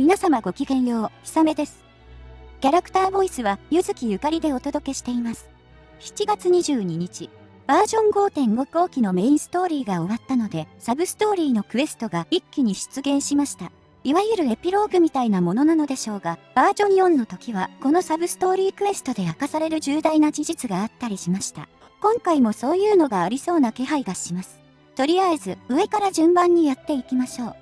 皆様ごきげんよう、ひさめです。キャラクターボイスは、ゆずきゆかりでお届けしています。7月22日、バージョン5.5後期のメインストーリーが終わったので、サブストーリーのクエストが一気に出現しました。いわゆるエピローグみたいなものなのでしょうが、バージョン4の時は、このサブストーリークエストで明かされる重大な事実があったりしました。今回もそういうのがありそうな気配がします。とりあえず、上から順番にやっていきましょう。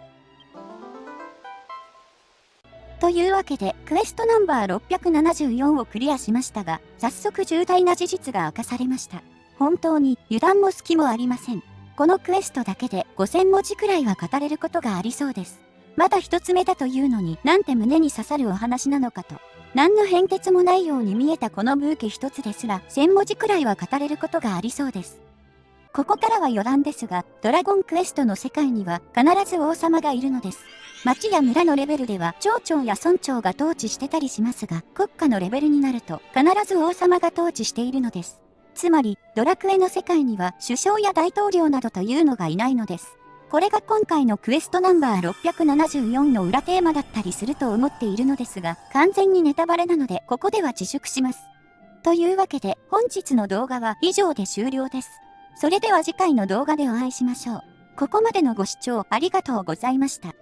というわけで、クエストナンバー674をクリアしましたが、早速重大な事実が明かされました。本当に油断も隙もありません。このクエストだけで5000文字くらいは語れることがありそうです。まだ一つ目だというのになんて胸に刺さるお話なのかと。何の変哲もないように見えたこのブーケ一つですら1000文字くらいは語れることがありそうです。ここからは余談ですが、ドラゴンクエストの世界には必ず王様がいるのです。町や村のレベルでは町長や村長が統治してたりしますが、国家のレベルになると必ず王様が統治しているのです。つまり、ドラクエの世界には首相や大統領などというのがいないのです。これが今回のクエストナンバー674の裏テーマだったりすると思っているのですが、完全にネタバレなのでここでは自粛します。というわけで本日の動画は以上で終了です。それでは次回の動画でお会いしましょう。ここまでのご視聴ありがとうございました。